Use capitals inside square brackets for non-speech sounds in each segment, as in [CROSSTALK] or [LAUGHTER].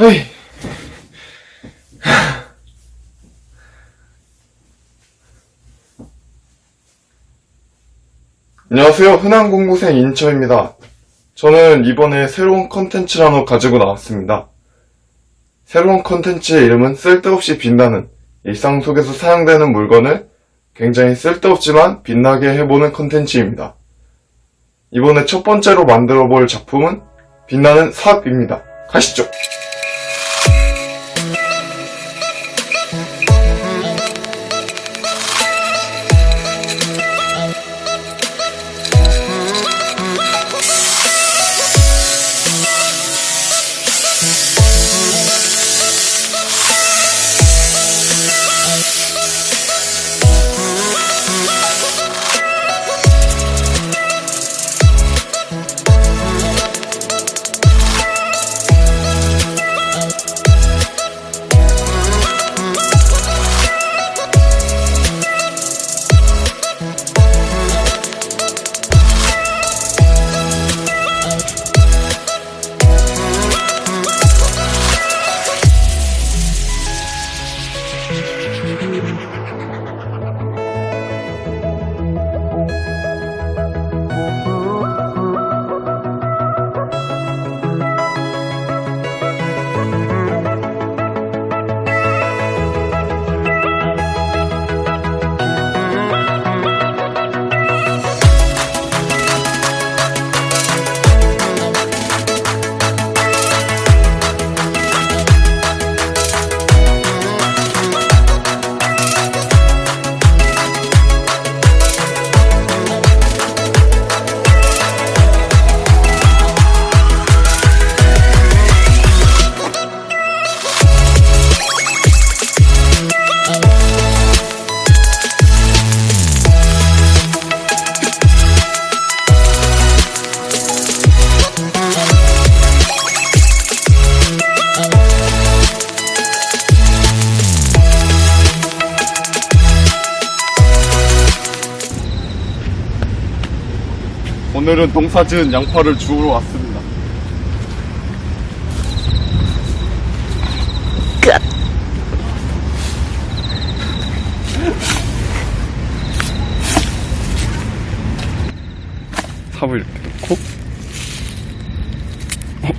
헤이. 안녕하세요. 흔한 공부생 인처입니다. 저는 이번에 새로운 컨텐츠를 하나 가지고 나왔습니다. 새로운 컨텐츠의 이름은 쓸데없이 빛나는 일상 속에서 사용되는 물건을 굉장히 쓸데없지만 빛나게 해보는 컨텐츠입니다. 이번에 첫 번째로 만들어 볼 작품은 빛나는 삽입니다. 가시죠! 오늘은 동사지은 양파를 주우러 왔습니다. 끝. 삽을 이렇게 놓고 어,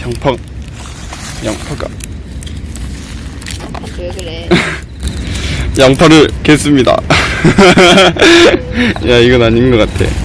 양파 양파가 왜 그래? [LAUGHS] 양파를 겠습니다. [LAUGHS] 야 이건 아닌 것 같아.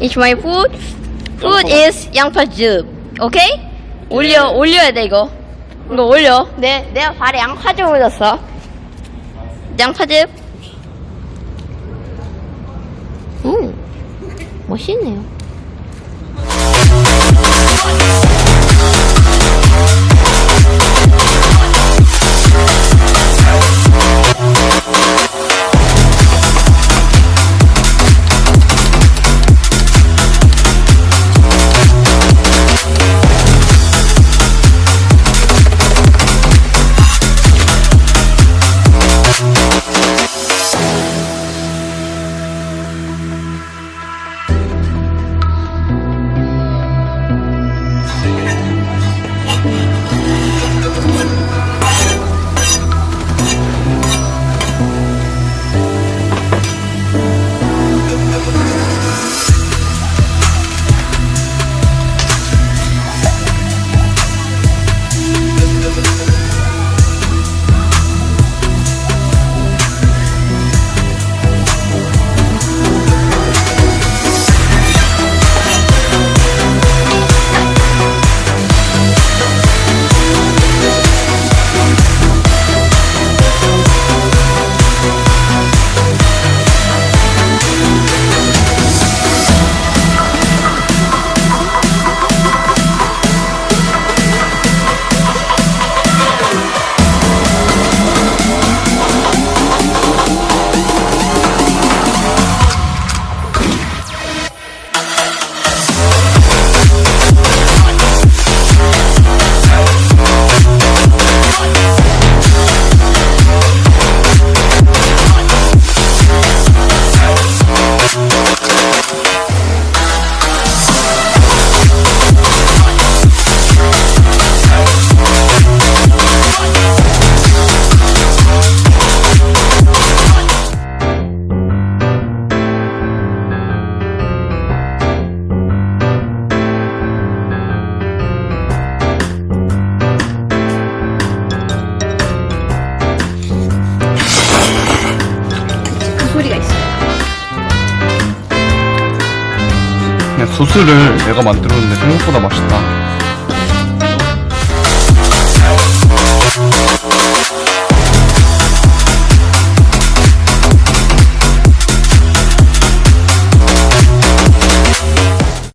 It's my food. Food is 양파즙. 오케이? 올려 올려야 돼 이거. 이거 올려. 내 내가 발에 양파즙 올렸어. 양파즙. 음, 멋있네요. 소스를 내가 만들었는데 생각보다 맛있다